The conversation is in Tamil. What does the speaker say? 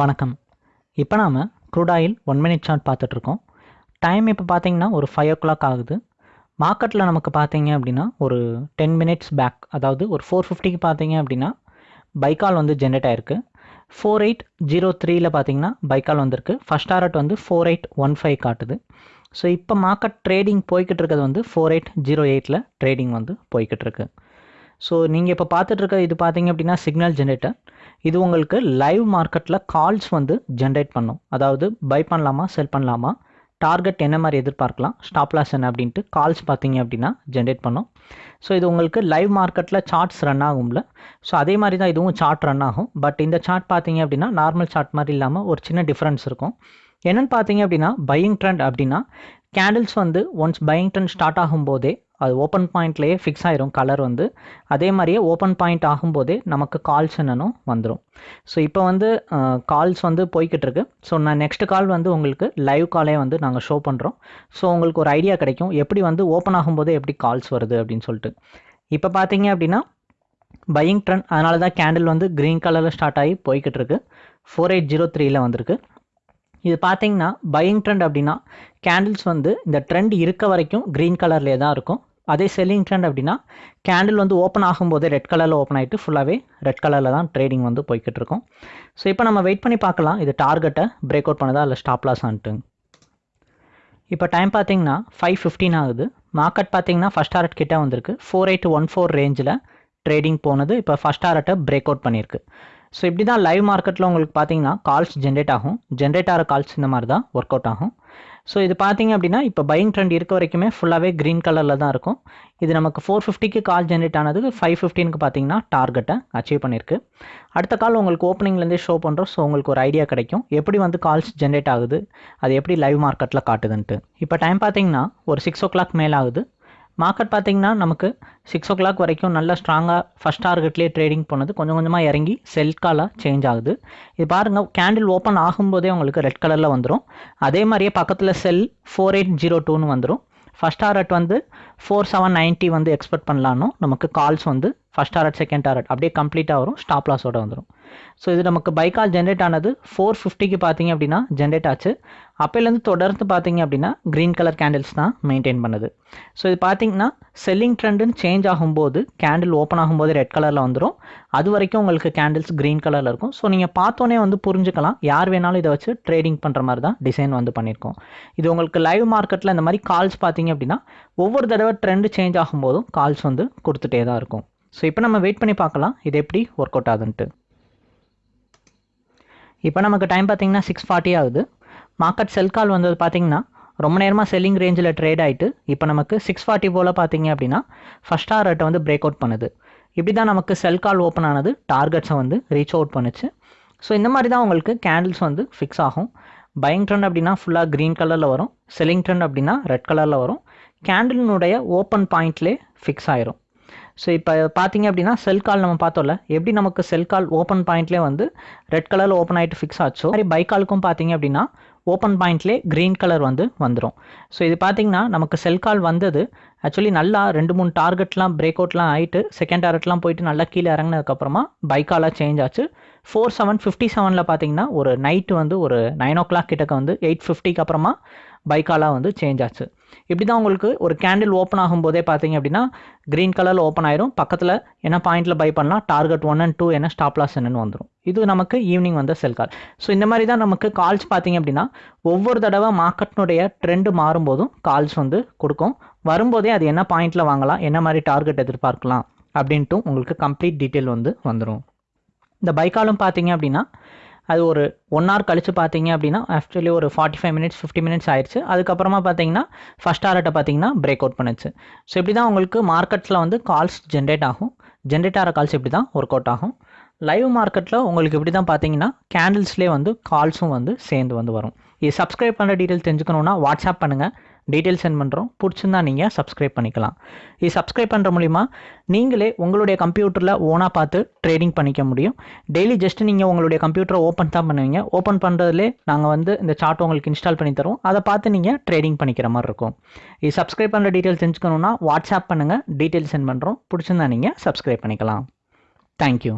வணக்கம். இப்போ நாம் crude oil one minute chart பார்த்துட்ருக்கோம் டைம் இப்போ பார்த்தீங்கன்னா ஒரு ஃபைவ் ஓ கிளாக் ஆகுது மார்க்கெட்டில் நமக்கு பார்த்தீங்க அப்படின்னா ஒரு டென் மினிட்ஸ் பேக் அதாவது ஒரு ஃபோர் ஃபிஃப்டிக்கு பார்த்தீங்க அப்படின்னா பைக்கால் வந்து ஜென்ரேட் ஆயிருக்கு. ஃபோர் எயிட் ஜீரோ த்ரீயில் பார்த்தீங்கன்னா பைக்கால் வந்திருக்கு. ஃபஸ்ட் டாரட் வந்து ஃபோர் எயிட் ஒன் ஃபைவ் காட்டுது. ஸோ இப்போ மார்க்கெட் ட்ரேடிங் போய்கிட்டு இருக்கிறது வந்து ஃபோர் எயிட் ஜீரோ எயிட்டில் ட்ரேடிங் வந்து போய்கிட்டு இருக்கு. ஸோ நீங்கள் இப்போ பார்த்துட்ருக்க இது பார்த்தீங்க அப்படின்னா சிக்னல் ஜென்ரேட்டர் இது உங்களுக்கு லைவ் மார்க்கெட்டில் கால்ஸ் வந்து ஜென்ரேட் பண்ணும். அதாவது பை பண்ணலாமா செல் பண்ணலாமா டார்கெட் என்ன மாதிரி எதிர்பார்க்கலாம் ஸ்டாப் லாஸ் என்ன அப்படின்ட்டு கால்ஸ் பார்த்தீங்க அப்படின்னா ஜென்ரேட் பண்ணும். ஸோ இது உங்களுக்கு லைவ் மார்க்கெட்டில் சார்ட்ஸ் ரன் ஆகும்ல. ஸோ அதே மாதிரி தான் இதுவும் சார்ட் ரன் ஆகும். பட் இந்த சார்ட் பார்த்தீங்க அப்படின்னா நார்மல் சார்ட் மாதிரி இல்லாமல் ஒரு சின்ன டிஃப்ரென்ஸ் இருக்கும். என்னென்னு பார்த்தீங்க அப்படின்னா பையிங் ட்ரெண்ட் அப்படின்னா கேண்டில்ஸ் வந்து ஒன்ஸ் பையிங் ட்ரெண்ட் ஸ்டார்ட் ஆகும்போதே அது ஓப்பன் பாயிண்ட்லேயே ஃபிக்ஸ் ஆயிரும் கலர் வந்து. அதே மாதிரியே ஓப்பன் பாயிண்ட் ஆகும்போதே நமக்கு கால்ஸ் என்னன்னு வந்துடும் ஸோ இப்போ வந்து கால்ஸ் வந்து போய்கிட்டு இருக்கு ஸோ நான் நெக்ஸ்ட் கால் வந்து உங்களுக்கு லைவ் காலே வந்து நாங்கள் ஷோ பண்ணுறோம் ஸோ உங்களுக்கு ஒரு ஐடியா கிடைக்கும். எப்படி வந்து ஓப்பன் ஆகும்போதே எப்படி கால்ஸ் வருது அப்படின்னு சொல்லிட்டு. இப்போ பார்த்தீங்க அப்படின்னா பையிங் ட்ரெண்ட் அதனால தான் கேண்டில் வந்து க்ரீன் கலரில் ஸ்டார்ட் ஆகி போய்கிட்டு இருக்கு ஃபோர் எயிட் ஜீரோ த்ரீயில் வந்திருக்கு. இது பார்த்தீங்கன்னா பையிங் ட்ரெண்ட் அப்படின்னா கேண்டில்ஸ் வந்து இந்த ட்ரெண்ட் இருக்க வரைக்கும் க்ரீன் கலர்லேயே தான் இருக்கும். அதே செல்லிங் ட்ரெண்ட் அப்படின்னா கேண்டில் வந்து ஓப்பன் ஆகும்போதே ரெட் கலரில் ஓப்பன் ஆகிட்டு ஃபுல்லாகவே ரெட் கலரில் தான் ட்ரேடிங் வந்து போய்கிட்டு இருக்கும். ஸோ இப்போ நம்ம வெயிட் பண்ணி பார்க்கலாம். இது டார்கெட்டை பிரேக் அவுட் பண்ணதா இல்லை ஸ்டாப் லாஸ் ஆன்ட்டு. இப்போ டைம் பார்த்தீங்கன்னா ஃபைவ் ஃபிஃப்டீன் ஆகுது. மார்க்கெட் பார்த்தீங்கன்னா ஃபஸ்ட் டாரட் கிட்டே வந்திருக்கு. ஃபோர் எயிட் ஒன் ஃபோர் ரேஞ்சில் ட்ரேடிங் போனது. இப்போ ஃபஸ்ட் டாரட்டை பிரேக் அவுட் பண்ணியிருக்கு. ஸோ இப்படி தான் லைவ் மார்க்கெட்டில் உங்களுக்கு பார்த்தீங்கன்னா கால்ஸ் ஜென்ரேட் ஆகும். ஜென்ரேட் ஆகிற கால்ஸ் இந்த மாதிரி தான் ஒர்க் அவுட் ஆகும். ஸோ இது பார்த்தீங்க அப்படின்னா இப்போ பையிங் ட்ரெண்ட் இருக்க வரைக்குமே ஃபுல்லாகவே க்ரீன் கலரில் தான் இருக்கும். இது நமக்கு ஃபோர் ஃபிஃப்டிக்கு கால் ஜென்ரேட் ஆனதுக்கு ஃபைவ் ஃபிஃப்டினுக்கு பார்த்தீங்கன்னா டார்கெட்டை அச்சீவ் பண்ணியிருக்கு. அடுத்த கால் உங்களுக்கு ஓப்பனிங்லேருந்தே ஷோ பண்ணுறோம் ஸோ உங்களுக்கு ஒரு ஐடியா கிடைக்கும். எப்படி வந்து கால்ஸ் ஜென்ரேட் ஆகுது? அது எப்படி லைவ் மார்க்கெட்டில் காட்டுதுன்ட்டு. இப்போ டைம் பார்த்தீங்கன்னா ஒரு சிக்ஸ் ஓ கிளாக் மேலே ஆகுது. மார்க்கெட் பார்த்தீங்கன்னா நமக்கு சிக்ஸ் ஓ கிளாக் வரைக்கும் நல்லா ஸ்ட்ராங்காக ஃபஸ்ட் டார்கெட்லேயே ட்ரேடிங் போனது. கொஞ்சம் கொஞ்சமாக இறங்கி செல் காலாக சேஞ்ச் ஆகுது. இது பாருங்கள் கேண்டில் ஓப்பன் ஆகும்போதே உங்களுக்கு ரெட் கலரில் வந்துடும் அதே மாதிரியே பக்கத்தில் செல் ஃபோர் எயிட் ஜீரோ டூன்னு வந்துடும் ஃபஸ்ட் டாரட் வந்து ஃபோர் செவன் நைன்ட்டி வந்து எக்ஸ்பெக்ட் பண்ணலான்னு நமக்கு கால்ஸ் வந்து ஃபஸ்ட் டாரட் செகண்ட் டாரட் அப்படியே கம்ப்ளீட்டாக வரும். ஸ்டாப் லாஸோட வந்துடும் ஸோ இது நமக்கு பைக்கால் ஜென்ரேட் ஆனது ஃபோர் ஃபிஃப்டிக்கு பார்த்தீங்க அப்படின்னா ஜென்ரேட் ஆச்சு. அப்போலேருந்து தொடர்ந்து பார்த்தீங்க அப்படின்னா க்ரீன் கலர் கேண்டில்ஸ் தான் மெயின்டைன் பண்ணுது. ஸோ இது பார்த்தீங்கன்னா செல்லிங் ட்ரெண்டுன்னு சேஞ்ச் ஆகும்போது கேண்டில் ஓப்பன் ஆகும்போது ரெட் கலரில் வந்துடும் அது வரைக்கும் உங்களுக்கு கேண்டில்ஸ் க்ரீன் கலரில் இருக்கும். ஸோ நீங்கள் பார்த்தோன்னே வந்து புரிஞ்சுக்கலாம். யார் வேணாலும் இதை வச்சு ட்ரேடிங் பண்ணுற மாதிரி தான் டிசைன் வந்து பண்ணியிருக்கோம். இது உங்களுக்கு லைவ் மார்க்கெட்டில் இந்த மாதிரி கால்ஸ் பார்த்தீங்க அப்படின்னா ஒவ்வொரு தடவை ட்ரெண்டு சேஞ்ச் ஆகும்போதும் கால்ஸ் வந்து கொடுத்துட்டே தான் இருக்கும். ஸோ இப்போ நம்ம வெயிட் பண்ணி பார்க்கலாம். இது எப்படி ஒர்க் அவுட் ஆகுதுன்ட்டு. இப்போ நமக்கு டைம் பார்த்தீங்கன்னா சிக்ஸ் ஃபார்ட்டி ஆகுது. மார்க்கெட் செல் கால் வந்தது பார்த்தீங்கன்னா ரொம்ப நேரமாக செல்லிங் ரேஞ்சில் ட்ரேட் ஆகிட்டு இப்போ நமக்கு சிக்ஸ் ஃபார்ட்டி போல் பார்த்தீங்க அப்படின்னா ஃபஸ்ட் டாரட்டை வந்து பிரேக் அவுட் பண்ணுது. இப்படி தான் நமக்கு செல் கால் ஓப்பன் ஆனது டார்கெட்ஸை வந்து ரீச் அவுட் பண்ணுச்சு. ஸோ இந்த மாதிரி தான் உங்களுக்கு கேண்டில்ஸ் வந்து ஃபிக்ஸ் ஆகும். பையிங் ட்ரெண்ட் அப்படின்னா ஃபுல்லாக க்ரீன் கலரில் வரும். செல்லிங் ட்ரெண்ட் அப்படின்னா ரெட் கலரில் வரும். கேண்டிலினுடைய ஓப்பன் பாயிண்ட்லேயே ஃபிக்ஸ் ஆயிரும். ஸோ இப்போ பார்த்தீங்க அப்படின்னா செல் கால் நம்ம பார்த்தோம்ல எப்படி நமக்கு செல் கால் ஓப்பன் பாயிண்ட்லேயே வந்து ரெட் கலரில் ஓப்பன் ஆகிட்டு ஃபிக்ஸ் ஆச்சோ மாதிரி பை காலுக்கும் பார்த்தீங்க அப்படின்னா ஓப்பன் பாயிண்ட்லேயே க்ரீன் கலர் வந்து வந்துடும் ஸோ இது பார்த்தீங்கன்னா நமக்கு செல் கால் வந்தது. ஆக்சுவலி நல்லா ரெண்டு மூணு டார்கெட்லாம் பிரேக் அவுட்லாம் ஆகிட்டு செகண்ட் டார்கெட்லாம் போயிட்டு நல்லா கீழே இறங்கினதுக்கப்புறமா பைக்காலாக சேஞ்ச் ஆச்சு. ஃபோர் செவன் ஃபிஃப்டி செவனில் பார்த்தீங்கன்னா ஒரு நைட்டு வந்து ஒரு நைன் ஓ கிளாக் கிட்டக்க வந்து எயிட் ஃபிஃப்டிக்கு அப்புறமா பைக்காலாக வந்து சேஞ்ச் ஆச்சு. இப்படி தான் உங்களுக்கு ஒரு கேண்டில் ஓப்பன் ஆகும்போதே பார்த்தீங்க அப்படின்னா க்ரீன் கலரில் ஓப்பன் ஆயிரும். பக்கத்தில் என்ன பாயிண்ட்டில் பை பண்ணலாம்? டார்கெட் ஒன் அண்ட் டூ என்ன ஸ்டாப் லாஸ் என்னன்னு வந்துடும் இது நமக்கு ஈவினிங் வந்த செல் கால் ஸோ இந்த மாதிரி தான் நமக்கு கால்ஸ் பார்த்தீங்க அப்படின்னா ஒவ்வொரு தடவை மார்க்கெட்னுடைய ட்ரெண்டு மாறும்போதும் கால்ஸ் வந்து கொடுக்கும். வரும்போதே அது என்ன பாயிண்ட்டில் வாங்கலாம்? என்ன மாதிரி டார்கெட் எதிர்பார்க்கலாம்? அப்படின்ட்டு உங்களுக்கு கம்ப்ளீட் டீட்டெயில் வந்து வந்துடும் இந்த பைக்காலும் பார்த்தீங்க அப்படின்னா அது ஒரு ஒன் ஹவர் கழித்து பார்த்தீங்க அப்படின்னா ஆக்சுவலி ஒரு forty five minutes fifty minutes ஆயிடுச்சு. அதுக்கப்புறமா பார்த்தீங்கன்னா ஃபஸ்ட் ஹார்ட்டை பார்த்தீங்கன்னா பிரேக் அவுட் பண்ணுச்சு. ஸோ இப்படி தான் உங்களுக்கு மார்க்கெட்ஸில் வந்து கால்ஸ் ஜென்ரேட் ஆகும். ஜென்ரேட் ஆகிற கால்ஸ் இப்படி தான் ஒர்க் அவுட் ஆகும். லைவ் மார்க்கெட்டில் உங்களுக்கு இப்படி தான் பார்த்தீங்கன்னா கேண்டில்ஸ்லேயே வந்து கால்ஸும் வந்து சேர்ந்து வந்து வரும். இது சப்ஸ்கிரைப் பண்ணுற டீட்டெயில் தெரிஞ்சுக்கணுன்னா வாட்ஸ்அப் பண்ணுங்கள் டீட்டெயில் சென்ட் பண்ணுறோம் பிடிச்சிருந்தா நீங்கள் சப்ஸ்கிரைப் பண்ணிக்கலாம். இது சப்ஸ்கிரைப் பண்ணுற மூலிமா நீங்களே உங்களுடைய கம்ப்யூட்டரில் ஓனாக பார்த்து ட்ரேடிங் பண்ணிக்க முடியும். டெய்லி ஜஸ்ட் நீங்கள் உங்களுடைய கம்ப்யூட்டரை ஓப்பன் தான் பண்ணுவீங்க. ஓப்பன் பண்ணுறதுலே நாங்கள் வந்து இந்த சார்ட் உங்களுக்கு இன்ஸ்டால் பண்ணி தரோம் அதை பார்த்து நீங்கள் ட்ரேடிங் பண்ணிக்கிற மாதிரி இருக்கும். இது சப்ஸ்கிரைப் பண்ணுற டீட்டெயில் தெரிஞ்சுக்கணுன்னா வாட்ஸ்அப் பண்ணுங்கள் டீட்டெயில் சென்ட் பண்ணுறோம் பிடிச்சிருந்தா நீங்கள் சப்ஸ்கிரைப் பண்ணிக்கலாம். தேங்க்யூ